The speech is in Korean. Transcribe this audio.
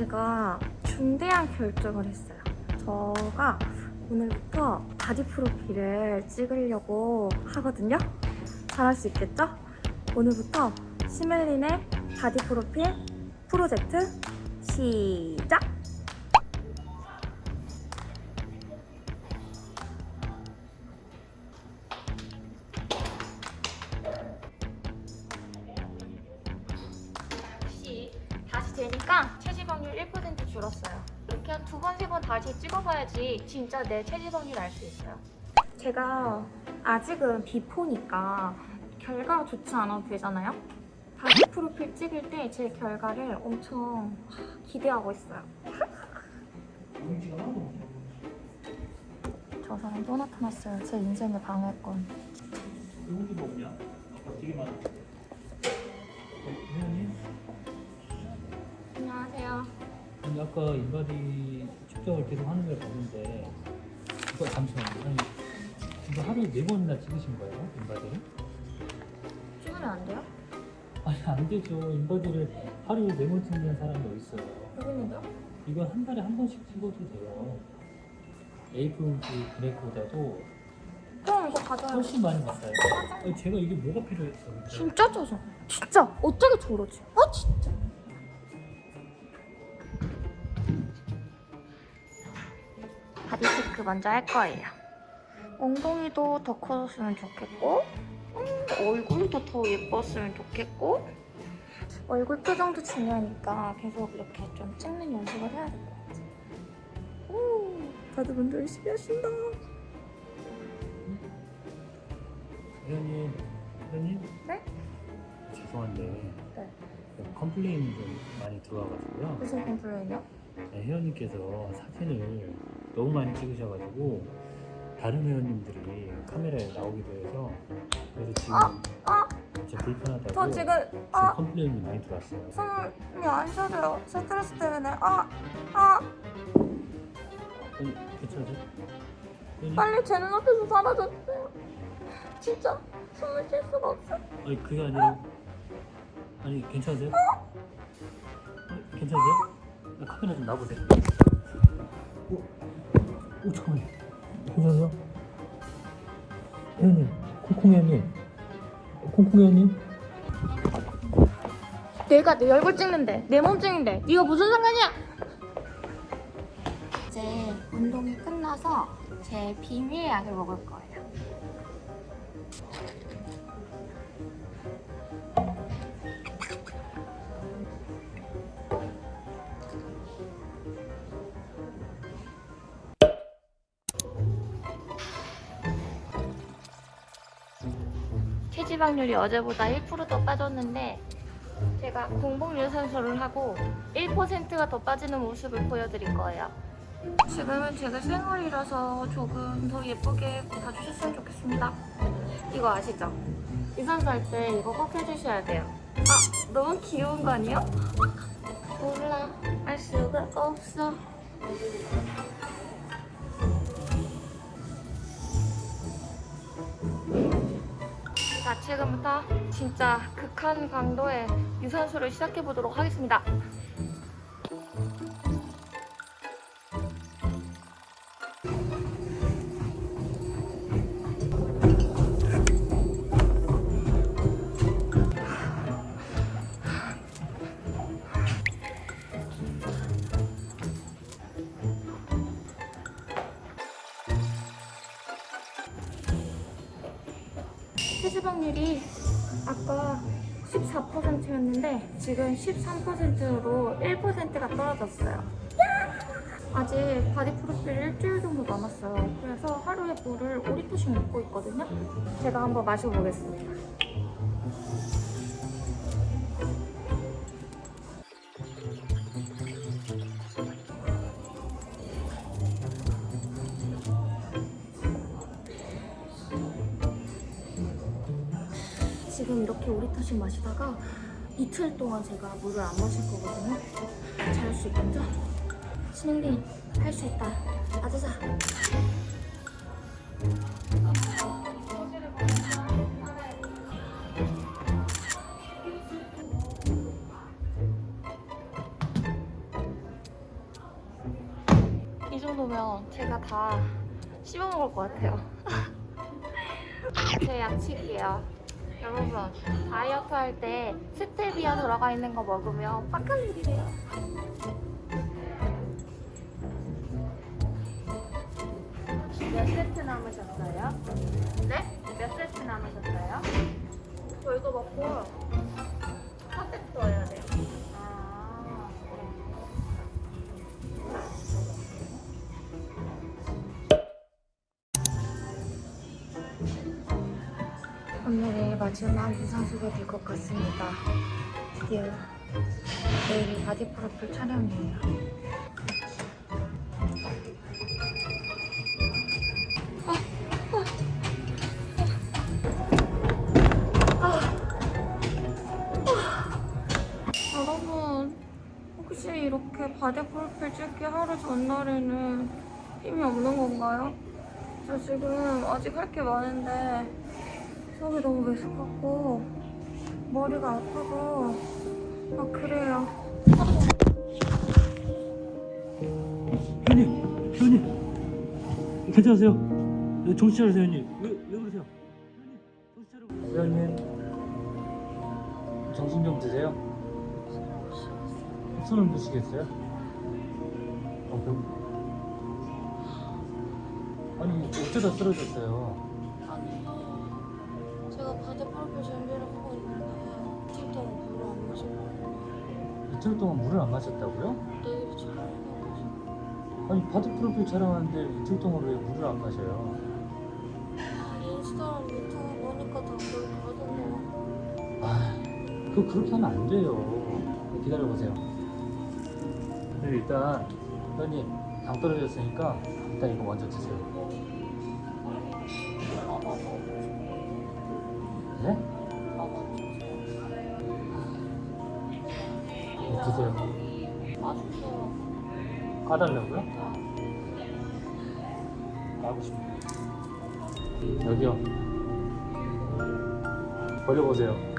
제가 중대한 결정을 했어요. 저가 오늘부터 바디 프로필을 찍으려고 하거든요. 잘할 수 있겠죠? 오늘부터 시멜린의 바디 프로필 프로젝트 시작! 되니까 체지방률 1% 줄었어요. 이렇게 한 두 번, 세 번 다시 찍어봐야지 진짜 내 체지방률 알 수 있어요. 제가 아직은 before니까 결과가 좋지 않아도 되잖아요? 바디 프로필 찍을 때 제 결과를 엄청 기대하고 있어요. 저 사람 또 나타났어요. 제 인생의 방해꾼. 용기가 없냐? 아까 되게 많아. 아까 인바디 측정을 계속 하는 걸 봤는데 이거 잠시만요. 아니, 이거 하루에 네 번이나 찍으신 거예요? 인바디를? 찍으면 안 돼요? 아니 안 되죠. 인바디를 하루에 네 번 찍는 사람이 어디 있어요? 있는데요? 이거 한 달에 한 번씩 찍어도 돼요. A4 그래프보다도 그럼 이거 가져요. 훨씬 많이 봤어요. 아니, 제가 이게 뭐가 필요했어? 근데? 진짜 짜증. 진짜 어떻게 저러지? 아 진짜. 바디 체크 먼저 할 거예요. 엉덩이도 더 커졌으면 좋겠고, 음, 얼굴도 더 예뻤으면 좋겠고, 얼굴 표정도 중요하니까 계속 이렇게 좀 찍는 연습을 해야 될 것 같아. 오, 다들 먼저 열심히 하신다. 회원님, 회원님? 네? 죄송한데 네. complain이 좀 많이 들어와가지고요. 무슨 complain이요? 네, 회원님께서 사진을 너무 많이 찍으셔가지고 다른 회원님들이 카메라에 나오기도 해서 그래서 지금 아! 좀 불편하다고 저 지금 지금 아 complain이 많이 들어왔어요. 숨이 안 쉬어져요. 스트레스 때문에 아 아. 괜찮으세요? 빨리 제 눈앞에서 사라졌어요. 진짜 숨을 쉴 수가 없어. 아니 그게 아니라 아니 괜찮으세요? 아니, 괜찮으세요? 나 카메라 좀 놔보세요. 오, 오 잠깐만요. 괜찮으세요? 회원님, 콩콩이 회원님, 콩콩이 회원님. 내가 내 얼굴 찍는데 내 몸 찍는데 네가 무슨 상관이야? 이제 운동이 끝나서 제 비밀 약을 먹을 거예요. 체지방률이 어제보다 1%더 빠졌는데 제가 공복 유산소를 하고 1%가 더 빠지는 모습을 보여드릴 거예요. 지금은 제가 생얼이라서 조금 더 예쁘게 봐주셨으면 좋겠습니다. 이거 아시죠? 유산소 할 때 이거 꼭 해주셔야 돼요. 아, 너무 귀여운 거 아니에요? 몰라, 알 수가 없어. 지금부터 진짜 극한 강도의 유산소를 시작해 보도록 하겠습니다. 체지방률이 아까 14%였는데 지금 13%로 1%가 떨어졌어요. 아직 바디 프로필 일주일 정도 남았어요. 그래서 하루에 물을 5리터씩 먹고 있거든요. 제가 한번 마셔보겠습니다. 지금 이렇게 오리타시 마시다가 이틀 동안 제가 물을 안 마실 거거든요. 잘할 수 있겠죠? 신행님 할 수 있다. 아자자. 이 정도면 제가 다 씹어먹을 것 같아요. 제 양치기예요. 여러분 다이어트 할 때 스테비아 들어가 있는 거 먹으면 빡할 일이래요. 몇 세트 남으셨어요? 네? 몇 세트 남으셨어요? 저 이거 먹고 마지막 유산소가 될 것 같습니다. 드디어 내일이 바디 프로필 촬영이에요. 여러분 혹시 이렇게 바디 프로필 찍기 하루 전날에는 힘이 없는 건가요? 저 지금 아직 할 게 많은데 속이 너무 메스껍고 머리가 아프고 막 그래요. 회원님, 회원님, 괜찮으세요? 네, 정신 차리세요, 회원님. 왜, 왜 그러세요? 회원님, 정신 차리고. 회원님, 정신 좀 드세요. 손을 드시겠어요? 어, 그... 아니, 어쩌다 쓰러졌어요? 이틀 동안 물을 안 마셨다고요? 내일 촬영해가지고 아니, 바디 프로필 촬영하는데 이틀 동안 왜 물을 안 마셔요? 인스타랑 유튜브 보니까 다 그렇게 하던데요. 아, 그거 그렇게 하면 안 돼요. 기다려 보세요. 네, 일단, 회원님, 당 떨어졌으니까, 일단 이거 먼저 드세요. 있어요. 까달라고요? 까고 싶어요. 여기요. 버려보세요.